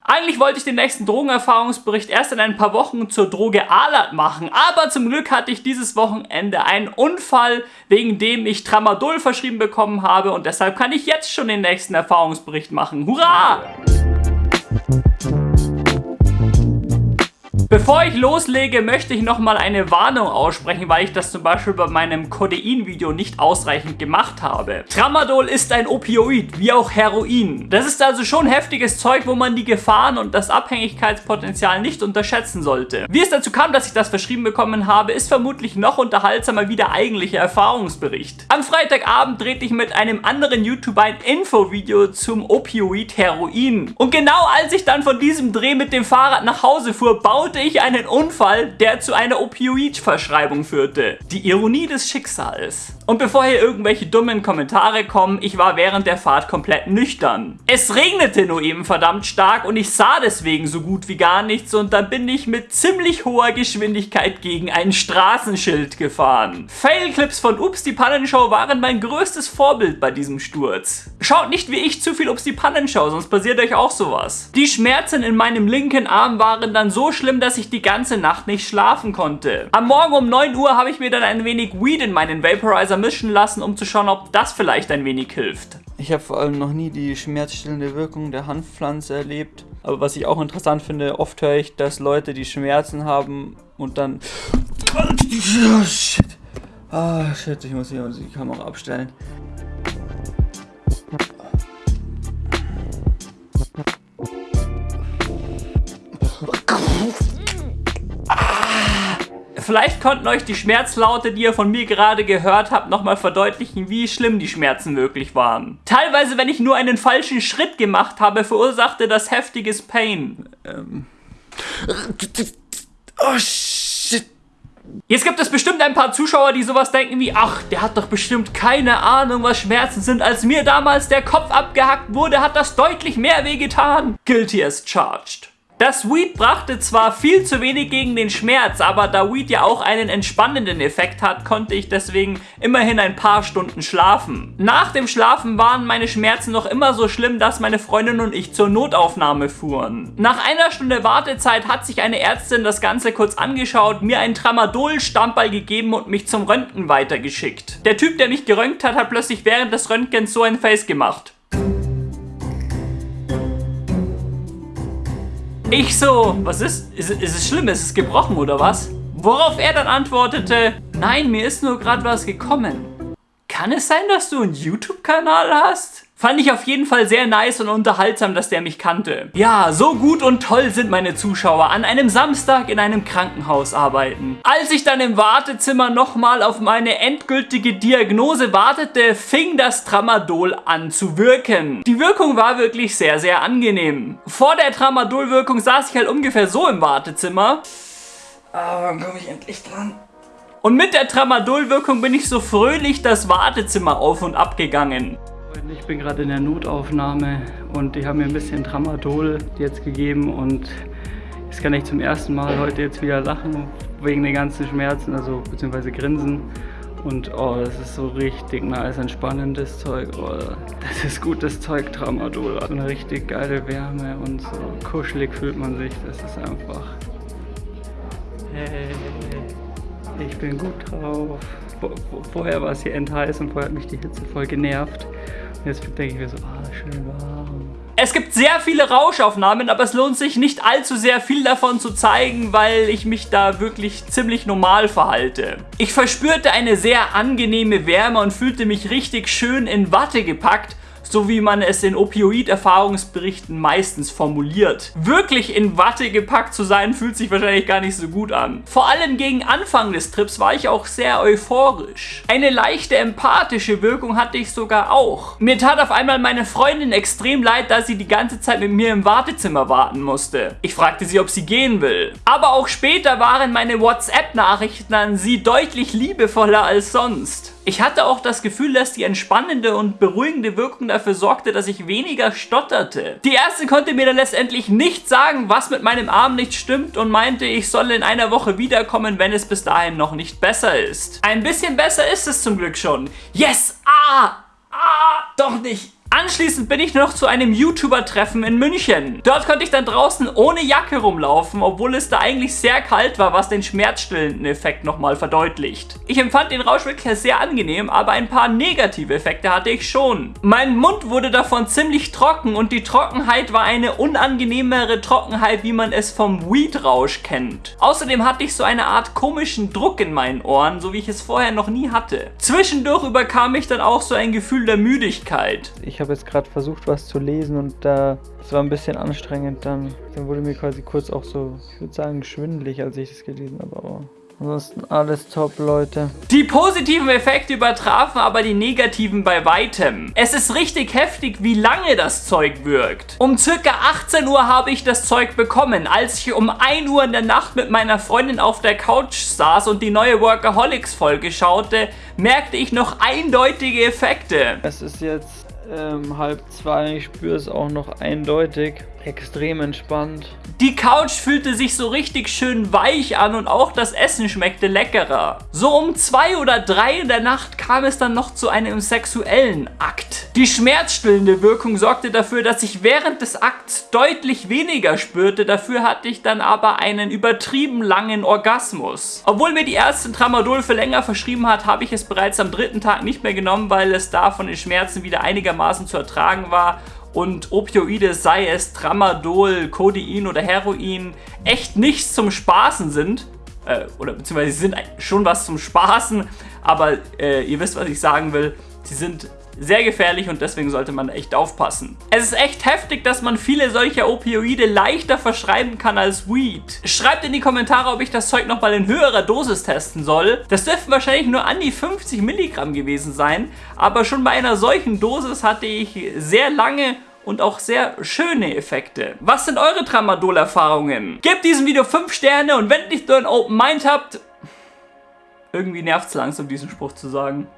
Eigentlich wollte ich den nächsten Drogenerfahrungsbericht erst in ein paar Wochen zur Droge Alat machen, aber zum Glück hatte ich dieses Wochenende einen Unfall, wegen dem ich Tramadol verschrieben bekommen habe und deshalb kann ich jetzt schon den nächsten Erfahrungsbericht machen. Hurra! Bevor ich loslege, möchte ich nochmal eine Warnung aussprechen, weil ich das zum Beispiel bei meinem Codein-Video nicht ausreichend gemacht habe. Tramadol ist ein Opioid, wie auch Heroin. Das ist also schon heftiges Zeug, wo man die Gefahren und das Abhängigkeitspotenzial nicht unterschätzen sollte. Wie es dazu kam, dass ich das verschrieben bekommen habe, ist vermutlich noch unterhaltsamer wie der eigentliche Erfahrungsbericht. Am Freitagabend drehte ich mit einem anderen YouTuber ein Infovideo zum Opioid Heroin. Und genau als ich dann von diesem Dreh mit dem Fahrrad nach Hause fuhr, baute hatte ich einen Unfall, der zu einer Opioid-Verschreibung führte. Die Ironie des Schicksals. Und bevor hier irgendwelche dummen Kommentare kommen, ich war während der Fahrt komplett nüchtern. Es regnete nur eben verdammt stark und ich sah deswegen so gut wie gar nichts und dann bin ich mit ziemlich hoher Geschwindigkeit gegen ein Straßenschild gefahren. Failclips von Ups die Pannenshow waren mein größtes Vorbild bei diesem Sturz. Schaut nicht wie ich zu viel Ups die Pannenshow, sonst passiert euch auch sowas. Die Schmerzen in meinem linken Arm waren dann so schlimm, dass ich die ganze Nacht nicht schlafen konnte. Am Morgen um 9 Uhr habe ich mir dann ein wenig Weed in meinen Vaporizer mischen lassen, um zu schauen, ob das vielleicht ein wenig hilft. Ich habe vor allem noch nie die schmerzstillende Wirkung der Hanfpflanze erlebt. Aber was ich auch interessant finde, oft höre ich, dass Leute, die Schmerzen haben und dann... Oh, shit. Oh, shit, ich muss hier die Kamera abstellen. Vielleicht konnten euch die Schmerzlaute, die ihr von mir gerade gehört habt, nochmal verdeutlichen, wie schlimm die Schmerzen wirklich waren. Teilweise, wenn ich nur einen falschen Schritt gemacht habe, verursachte das heftiges Pain. Ähm. Oh, shit. Jetzt gibt es bestimmt ein paar Zuschauer, die sowas denken wie, ach, der hat doch bestimmt keine Ahnung, was Schmerzen sind. Als mir damals der Kopf abgehackt wurde, hat das deutlich mehr wehgetan. Guilty as charged. Das Weed brachte zwar viel zu wenig gegen den Schmerz, aber da Weed ja auch einen entspannenden Effekt hat, konnte ich deswegen immerhin ein paar Stunden schlafen. Nach dem Schlafen waren meine Schmerzen noch immer so schlimm, dass meine Freundin und ich zur Notaufnahme fuhren. Nach einer Stunde Wartezeit hat sich eine Ärztin das Ganze kurz angeschaut, mir einen Tramadol-Stammball gegeben und mich zum Röntgen weitergeschickt. Der Typ, der mich geröntgt hat, hat plötzlich während des Röntgens so ein Face gemacht. Ich so, was ist? Ist, ist es schlimm? Ist es gebrochen oder was? Worauf er dann antwortete, nein, mir ist nur gerade was gekommen. Kann es sein, dass du einen YouTube-Kanal hast? Fand ich auf jeden Fall sehr nice und unterhaltsam, dass der mich kannte. Ja, so gut und toll sind meine Zuschauer an einem Samstag in einem Krankenhaus arbeiten. Als ich dann im Wartezimmer nochmal auf meine endgültige Diagnose wartete, fing das Tramadol an zu wirken. Die Wirkung war wirklich sehr, sehr angenehm. Vor der Tramadol-Wirkung saß ich halt ungefähr so im Wartezimmer. Ah, wann komme ich endlich dran? Und mit der Tramadol-Wirkung bin ich so fröhlich das Wartezimmer auf und ab gegangen. Ich bin gerade in der Notaufnahme und die haben mir ein bisschen Tramadol jetzt gegeben und jetzt kann ich zum ersten Mal heute jetzt wieder lachen wegen den ganzen Schmerzen, also beziehungsweise grinsen. Und oh, das ist so richtig nice, entspannendes Zeug. Oh, das ist gutes Zeug, Tramadol. So eine richtig geile Wärme und so kuschelig fühlt man sich. Das ist einfach... Hey, ich bin gut drauf. Vorher war es hier endheiß und vorher hat mich die Hitze voll genervt. Jetzt denke ich mir so, ah, schön warm. Es gibt sehr viele Rauschaufnahmen, aber es lohnt sich nicht allzu sehr viel davon zu zeigen, weil ich mich da wirklich ziemlich normal verhalte. Ich verspürte eine sehr angenehme Wärme und fühlte mich richtig schön in Watte gepackt so wie man es in Opioid-Erfahrungsberichten meistens formuliert. Wirklich in Watte gepackt zu sein, fühlt sich wahrscheinlich gar nicht so gut an. Vor allem gegen Anfang des Trips war ich auch sehr euphorisch. Eine leichte empathische Wirkung hatte ich sogar auch. Mir tat auf einmal meine Freundin extrem leid, da sie die ganze Zeit mit mir im Wartezimmer warten musste. Ich fragte sie, ob sie gehen will. Aber auch später waren meine WhatsApp-Nachrichten an sie deutlich liebevoller als sonst. Ich hatte auch das Gefühl, dass die entspannende und beruhigende Wirkung dafür sorgte, dass ich weniger stotterte. Die Ärztin konnte mir dann letztendlich nicht sagen, was mit meinem Arm nicht stimmt und meinte, ich soll in einer Woche wiederkommen, wenn es bis dahin noch nicht besser ist. Ein bisschen besser ist es zum Glück schon. Yes! Ah! Ah! Doch nicht! Anschließend bin ich noch zu einem YouTuber-Treffen in München. Dort konnte ich dann draußen ohne Jacke rumlaufen, obwohl es da eigentlich sehr kalt war, was den schmerzstillenden Effekt nochmal verdeutlicht. Ich empfand den Rausch wirklich sehr angenehm, aber ein paar negative Effekte hatte ich schon. Mein Mund wurde davon ziemlich trocken und die Trockenheit war eine unangenehmere Trockenheit, wie man es vom Weed-Rausch kennt. Außerdem hatte ich so eine Art komischen Druck in meinen Ohren, so wie ich es vorher noch nie hatte. Zwischendurch überkam ich dann auch so ein Gefühl der Müdigkeit. Ich jetzt gerade versucht, was zu lesen und da es war ein bisschen anstrengend dann. Dann wurde mir quasi kurz auch so, ich würde sagen, schwindelig, als ich das gelesen habe, aber Ansonsten alles top, Leute. Die positiven Effekte übertrafen aber die negativen bei weitem. Es ist richtig heftig, wie lange das Zeug wirkt. Um circa 18 Uhr habe ich das Zeug bekommen. Als ich um 1 Uhr in der Nacht mit meiner Freundin auf der Couch saß und die neue Workaholics-Folge schaute, merkte ich noch eindeutige Effekte. Es ist jetzt ähm, halb zwei. Ich spüre es auch noch eindeutig. Extrem entspannt. Die Couch fühlte sich so richtig schön weich an und auch das Essen schmeckte leckerer. So um zwei oder drei in der Nacht kam es dann noch zu einem sexuellen Akt. Die schmerzstillende Wirkung sorgte dafür, dass ich während des Akts deutlich weniger spürte. Dafür hatte ich dann aber einen übertrieben langen Orgasmus. Obwohl mir die Ärztin Tramadol für länger verschrieben hat, habe ich es bereits am dritten Tag nicht mehr genommen, weil es da von den Schmerzen wieder einigermaßen zu ertragen war und Opioide, sei es Tramadol, Codein oder Heroin, echt nichts zum Spaßen sind. Äh, oder beziehungsweise sie sind schon was zum Spaßen, aber äh, ihr wisst, was ich sagen will. Sie sind sehr gefährlich und deswegen sollte man echt aufpassen. Es ist echt heftig, dass man viele solcher Opioide leichter verschreiben kann als Weed. Schreibt in die Kommentare, ob ich das Zeug nochmal in höherer Dosis testen soll. Das dürften wahrscheinlich nur an die 50 Milligramm gewesen sein, aber schon bei einer solchen Dosis hatte ich sehr lange und auch sehr schöne Effekte. Was sind eure Tramadol-Erfahrungen? Gebt diesem Video 5 Sterne und wenn nicht nur ein Open Mind habt, irgendwie nervt es langsam, diesen Spruch zu sagen.